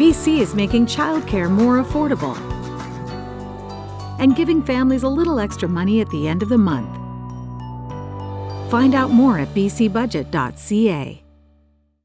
BC is making childcare more affordable and giving families a little extra money at the end of the month. Find out more at bcbudget.ca.